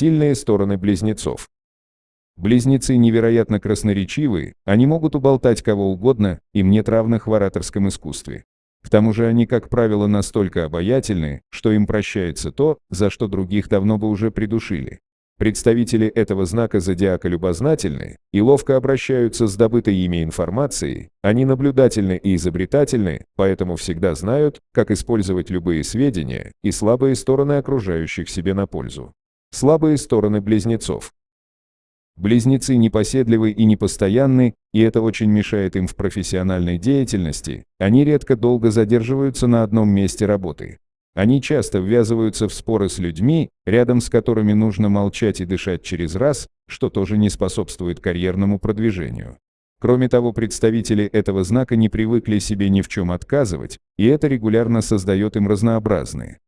Сильные стороны близнецов. Близнецы невероятно красноречивы, они могут уболтать кого угодно, им нет равных в ораторском искусстве. К тому же они, как правило, настолько обаятельны, что им прощается то, за что других давно бы уже придушили. Представители этого знака зодиака любознательны и ловко обращаются с добытой ими информацией, они наблюдательны и изобретательны, поэтому всегда знают, как использовать любые сведения и слабые стороны окружающих себе на пользу. Слабые стороны близнецов. Близнецы непоседливы и непостоянны, и это очень мешает им в профессиональной деятельности, они редко долго задерживаются на одном месте работы. Они часто ввязываются в споры с людьми, рядом с которыми нужно молчать и дышать через раз, что тоже не способствует карьерному продвижению. Кроме того, представители этого знака не привыкли себе ни в чем отказывать, и это регулярно создает им разнообразные,